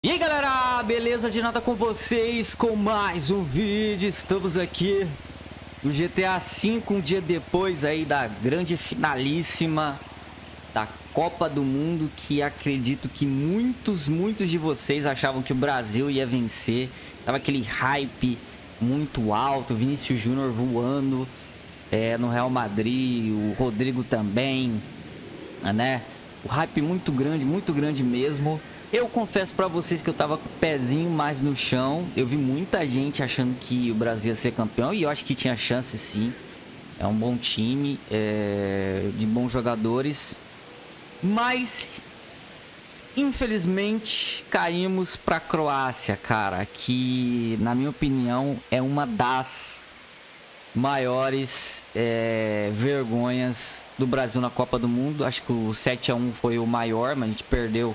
E aí galera, beleza? De nada com vocês com mais um vídeo, estamos aqui no GTA V, um dia depois aí da grande finalíssima da Copa do Mundo Que acredito que muitos, muitos de vocês achavam que o Brasil ia vencer Tava aquele hype muito alto, Vinícius Júnior voando é, no Real Madrid, o Rodrigo também, né? O hype muito grande, muito grande mesmo eu confesso pra vocês que eu tava com o pezinho mais no chão. Eu vi muita gente achando que o Brasil ia ser campeão. E eu acho que tinha chance sim. É um bom time. É... De bons jogadores. Mas... Infelizmente, caímos pra Croácia, cara. Que, na minha opinião, é uma das maiores é... vergonhas do Brasil na Copa do Mundo. Acho que o 7x1 foi o maior, mas a gente perdeu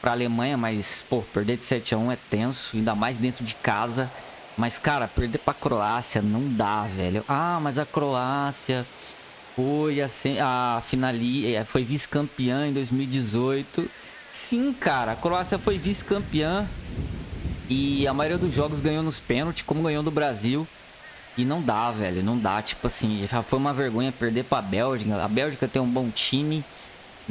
pra Alemanha, mas, pô, perder de 7 a 1 é tenso, ainda mais dentro de casa. Mas, cara, perder pra Croácia não dá, velho. Ah, mas a Croácia foi assim, a finali, é, foi vice-campeã em 2018. Sim, cara, a Croácia foi vice-campeã e a maioria dos jogos ganhou nos pênaltis, como ganhou do Brasil. E não dá, velho, não dá. Tipo assim, já foi uma vergonha perder pra Bélgica. A Bélgica tem um bom time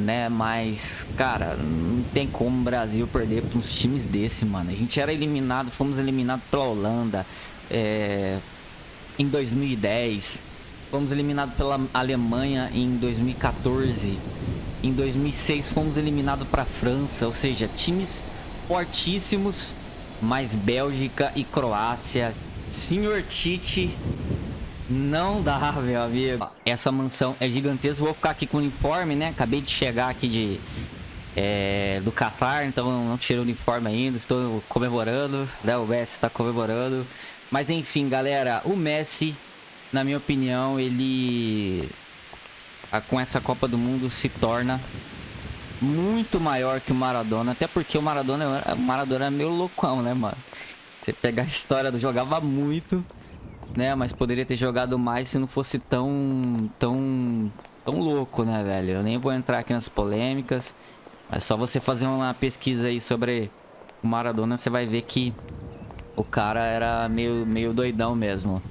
né? Mas, cara, não tem como o Brasil perder para uns times desse, mano. A gente era eliminado, fomos eliminados pela Holanda é, em 2010. Fomos eliminados pela Alemanha em 2014. Em 2006 fomos eliminados para a França, ou seja, times fortíssimos, mas Bélgica e Croácia. Senhor Tite não dá, meu amigo. Essa mansão é gigantesca. Vou ficar aqui com o uniforme, né? Acabei de chegar aqui de... É, do Qatar, então não tirei o uniforme ainda. Estou comemorando, né? O Messi está comemorando. Mas enfim, galera. O Messi, na minha opinião, ele... Com essa Copa do Mundo se torna muito maior que o Maradona. Até porque o Maradona, o Maradona é meio loucão, né, mano? Você pegar a história do jogava muito né? Mas poderia ter jogado mais se não fosse tão, tão, tão louco, né, velho? Eu nem vou entrar aqui nas polêmicas. É só você fazer uma pesquisa aí sobre o Maradona, você vai ver que o cara era meio, meio doidão mesmo.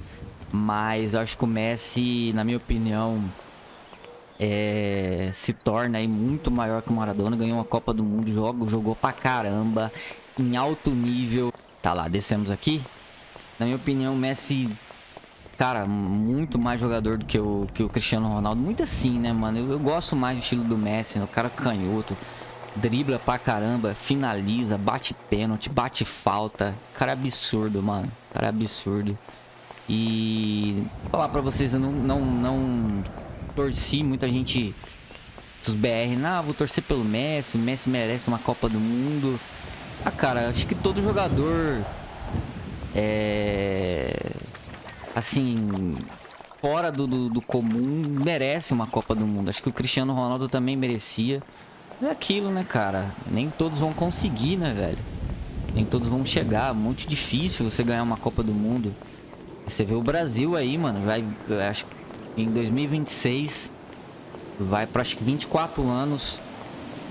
Mas acho que o Messi, na minha opinião, é, se torna aí muito maior que o Maradona. Ganhou uma Copa do Mundo, jogo, jogou pra caramba, em alto nível. Tá lá, descemos aqui. Na minha opinião, o Messi cara, muito mais jogador do que o, que o Cristiano Ronaldo. Muito assim, né, mano? Eu, eu gosto mais do estilo do Messi, né? O cara canhoto, dribla pra caramba, finaliza, bate pênalti, bate falta. Cara absurdo, mano. Cara absurdo. E falar pra vocês, eu não, não, não torci muita gente dos BR. Não, vou torcer pelo Messi. O Messi merece uma Copa do Mundo. Ah, cara, acho que todo jogador é assim, fora do, do, do, comum, merece uma Copa do Mundo. Acho que o Cristiano Ronaldo também merecia. É aquilo, né, cara? Nem todos vão conseguir, né, velho? Nem todos vão chegar. Muito difícil você ganhar uma Copa do Mundo. Você vê o Brasil aí, mano. Vai, acho que em 2026 vai para acho que 24 anos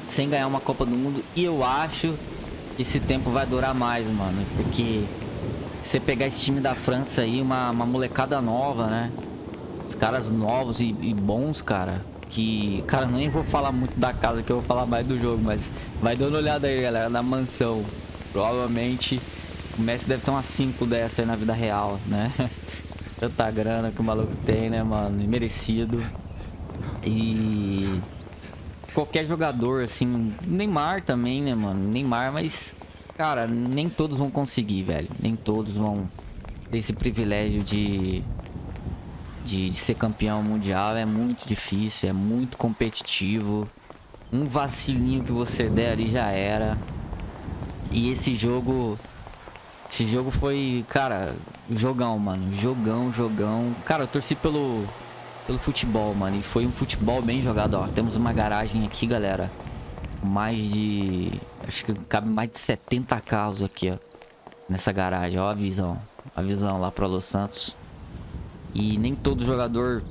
sem ganhar uma Copa do Mundo. E eu acho que esse tempo vai durar mais, mano. Porque você pegar esse time da França aí, uma, uma molecada nova, né? Os caras novos e, e, bons, cara. Que, cara, nem vou falar muito da casa, que eu vou falar mais do jogo, mas vai dando uma olhada aí, galera, na mansão. Provavelmente o Messi deve ter umas 5 dessa aí na vida real, né? Tanta grana que o maluco tem, né, mano? Merecido. E qualquer jogador, assim, Neymar também, né, mano? Neymar, mas Cara, nem todos vão conseguir, velho. Nem todos vão ter esse privilégio de, de, de ser campeão mundial. É muito difícil, é muito competitivo. Um vacilinho que você der ali já era. E esse jogo... Esse jogo foi, cara, jogão, mano. Jogão, jogão. Cara, eu torci pelo, pelo futebol, mano. E foi um futebol bem jogado, ó. Temos uma garagem aqui, galera. Mais de Acho que cabe mais de 70 carros aqui, ó. Nessa garagem, ó a visão. A visão lá para Los Santos. E nem todo jogador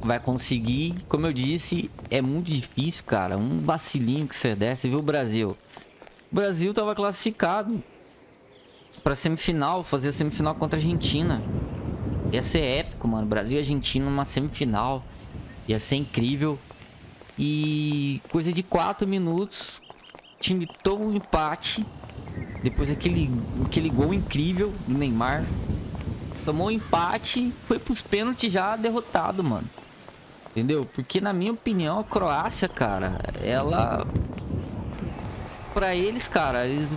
vai conseguir. Como eu disse, é muito difícil, cara. Um vacilinho que você der. Você viu o Brasil. o Brasil tava classificado pra semifinal, fazer a semifinal contra a Argentina. Ia ser épico, mano. Brasil e Argentina numa semifinal. Ia ser incrível. E coisa de 4 minutos, time tomou um empate. Depois daquele aquele gol incrível do Neymar. Tomou um empate, foi pros pênaltis já derrotado, mano. Entendeu? Porque na minha opinião, a Croácia, cara, ela... Pra eles, cara, eles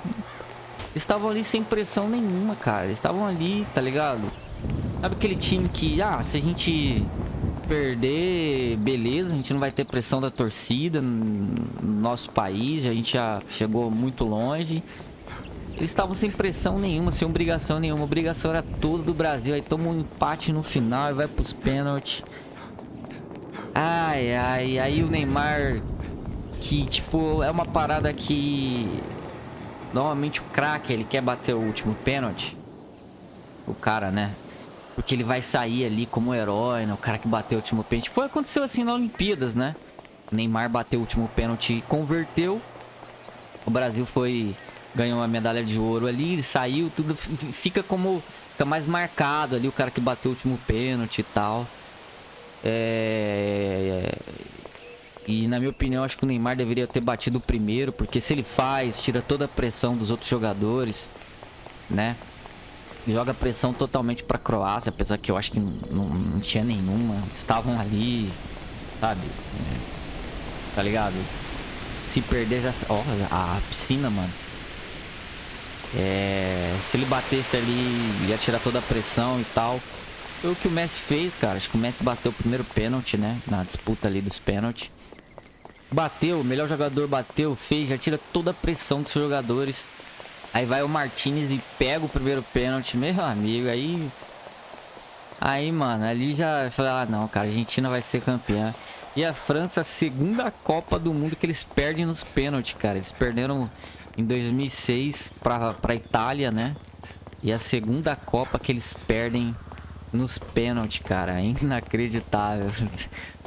estavam ali sem pressão nenhuma, cara. Eles estavam ali, tá ligado? Sabe aquele time que, ah, se a gente perder, beleza, a gente não vai ter pressão da torcida no nosso país, a gente já chegou muito longe. Eles estavam sem pressão nenhuma, sem obrigação nenhuma. Obrigação era toda do Brasil. Aí toma um empate no final e vai pros pênaltis. Ai, ai, aí o Neymar, que tipo, é uma parada que normalmente o craque, ele quer bater o último pênalti. O cara, né? Porque ele vai sair ali como herói, né? O cara que bateu o último pênalti. Foi aconteceu assim na Olimpíadas, né? O Neymar bateu o último pênalti e converteu. O Brasil foi ganhou uma medalha de ouro ali, saiu, tudo fica como fica mais marcado ali o cara que bateu o último pênalti e tal. É... E na minha opinião, acho que o Neymar deveria ter batido o primeiro, porque se ele faz, tira toda a pressão dos outros jogadores, né? Joga pressão totalmente pra Croácia, apesar que eu acho que não, não tinha nenhuma. Estavam ali, sabe? É, tá ligado? Se perder já... Ó, a piscina, mano. É... Se ele batesse ali, ia tirar toda a pressão e tal. Foi o que o Messi fez, cara. Acho que o Messi bateu o primeiro pênalti, né? Na disputa ali dos pênaltis. Bateu, o melhor jogador bateu, fez, já tira toda a pressão dos jogadores. Aí vai o Martinez e pega o primeiro pênalti, meu amigo, aí... Aí, mano, ali já... Falei, ah, não, cara, a Argentina vai ser campeã. E a França, segunda Copa do Mundo que eles perdem nos pênaltis, cara. Eles perderam em 2006 pra, pra Itália, né? E a segunda Copa que eles perdem nos pênaltis, cara. Inacreditável.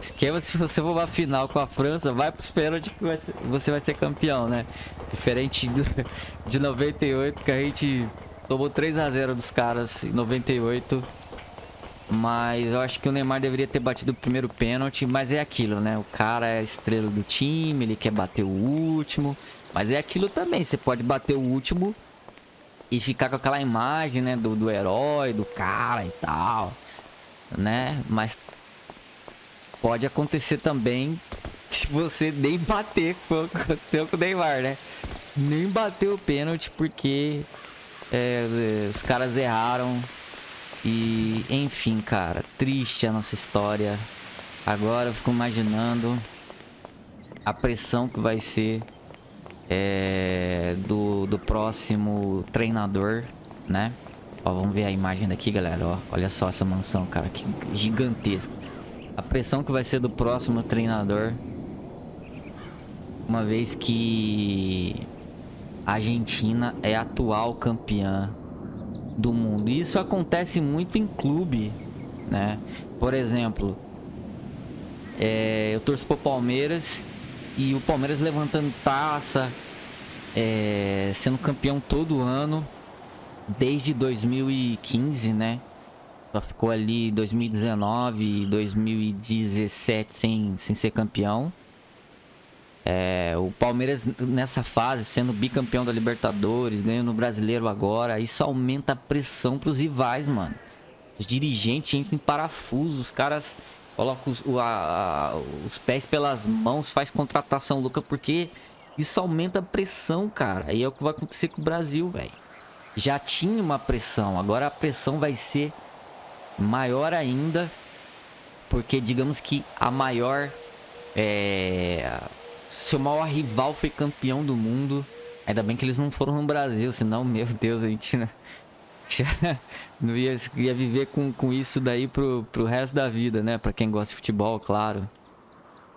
Esquema se você for pra final com a França, vai pros pênaltis que você vai ser campeão, né? Diferente do, de 98, que a gente tomou 3x0 dos caras em 98. Mas eu acho que o Neymar deveria ter batido o primeiro pênalti, mas é aquilo, né? O cara é a estrela do time, ele quer bater o último. Mas é aquilo também, você pode bater o último e ficar com aquela imagem, né, do, do herói, do cara e tal, né? Mas pode acontecer também se você nem bater, como aconteceu com o Neymar, né? Nem bateu o pênalti porque é, os caras erraram. E, enfim, cara, triste a nossa história. Agora eu fico imaginando a pressão que vai ser é, do, do próximo treinador, né? Ó, vamos ver a imagem daqui, galera. Ó, olha só essa mansão, cara, que gigantesca. A pressão que vai ser do próximo treinador. Uma vez que a Argentina é atual campeã do mundo. E isso acontece muito em clube, né? Por exemplo, é, eu torço pro Palmeiras e o Palmeiras levantando taça, é, sendo campeão todo ano, desde 2015, né? Só ficou ali 2019 e 2017 sem, sem ser campeão. É, o Palmeiras nessa fase, sendo bicampeão da Libertadores, ganhando o Brasileiro agora, isso aumenta a pressão pros rivais, mano. Os dirigentes entram em parafuso, os caras coloca os, o, a, os pés pelas mãos, faz contratação louca, porque isso aumenta a pressão, cara. E é o que vai acontecer com o Brasil, velho. Já tinha uma pressão, agora a pressão vai ser maior ainda, porque digamos que a maior... É, seu maior rival foi campeão do mundo. Ainda bem que eles não foram no Brasil, senão, meu Deus, a gente... Né? não ia, ia viver com, com isso daí pro, pro resto da vida, né? Pra quem gosta de futebol, claro.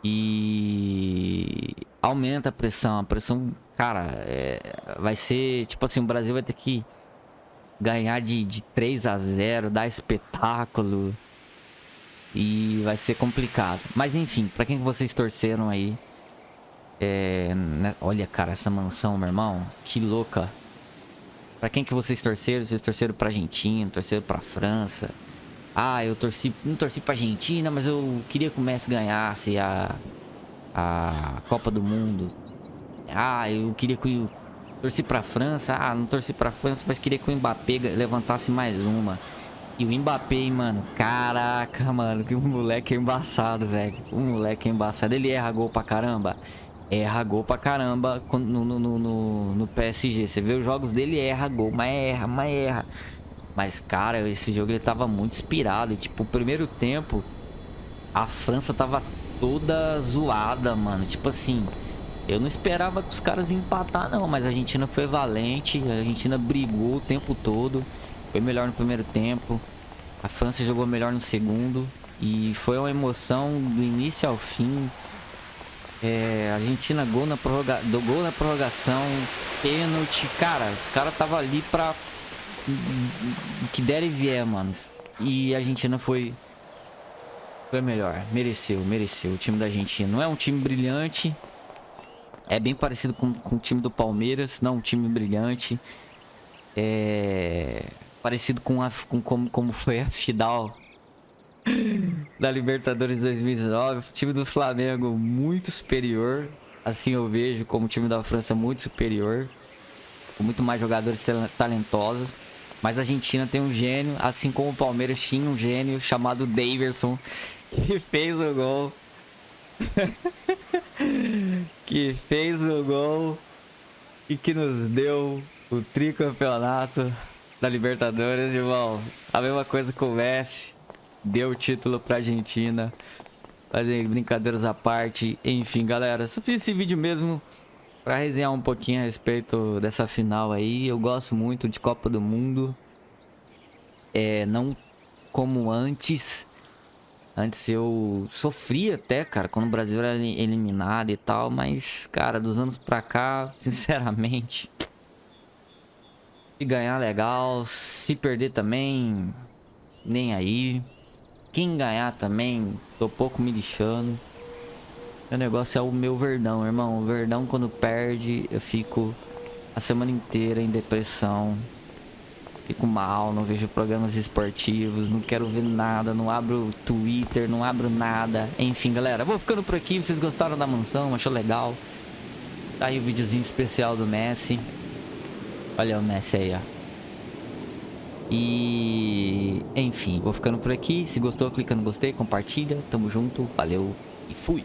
E aumenta a pressão. A pressão, cara, é, vai ser tipo assim: o Brasil vai ter que ganhar de, de 3 a 0, dar espetáculo. E vai ser complicado. Mas enfim, pra quem vocês torceram aí, É, né? Olha, cara, essa mansão, meu irmão. Que louca. Pra quem que vocês torceram? Vocês torceram pra Argentina, torceram pra França. Ah, eu torci, não torci pra Argentina, mas eu queria que o Messi ganhasse a, a Copa do Mundo. Ah, eu queria que o... Torci pra França. Ah, não torci pra França, mas queria que o Mbappé levantasse mais uma. E o Mbappé, mano, caraca, mano, que moleque embaçado, velho. O moleque embaçado. Ele erra gol pra caramba. Erra gol pra caramba no, no, no, no PSG. Você vê os jogos dele, erra gol, mas erra, mas erra. Mas, cara, esse jogo ele tava muito inspirado. E, tipo, o primeiro tempo, a França tava toda zoada, mano. Tipo assim, eu não esperava que os caras empatar, não. Mas a Argentina foi valente. A Argentina brigou o tempo todo. Foi melhor no primeiro tempo. A França jogou melhor no segundo. E foi uma emoção do início ao fim. É, Argentina gol na, prorroga... do gol na prorrogação. Pênalti. Cara, os caras estavam ali pra... Que der e vier, mano. E a Argentina foi... Foi melhor. Mereceu, mereceu. O time da Argentina. Não é um time brilhante. É bem parecido com, com o time do Palmeiras. Não um time brilhante. É parecido com, a, com como, como foi a final da Libertadores 2019. O time do Flamengo muito superior. Assim eu vejo como o time da França muito superior. Com muito mais jogadores talentosos. Mas a Argentina tem um gênio, assim como o Palmeiras tinha um gênio chamado Daverson, que fez o gol. que fez o gol e que nos deu o tricampeonato da Libertadores, irmão. A mesma coisa com o Messi. Deu o título pra Argentina. Fazer brincadeiras à parte. Enfim, galera. Só fiz esse vídeo mesmo pra resenhar um pouquinho a respeito dessa final aí. Eu gosto muito de Copa do Mundo. É, não como antes. Antes eu sofria até, cara, quando o Brasil era eliminado e tal. Mas, cara, dos anos pra cá, sinceramente... Se ganhar, legal. Se perder também, nem aí. Quem ganhar também, tô pouco me lixando. O negócio é o meu verdão, irmão. O verdão, quando perde, eu fico a semana inteira em depressão. Fico mal, não vejo programas esportivos, não quero ver nada, não abro Twitter, não abro nada. Enfim, galera, vou ficando por aqui. Vocês gostaram da mansão? Achou legal? Tá aí o videozinho especial do Messi. Olha o Messi aí, ó. E... Enfim, vou ficando por aqui. Se gostou, clica no gostei, compartilha. Tamo junto, valeu e fui.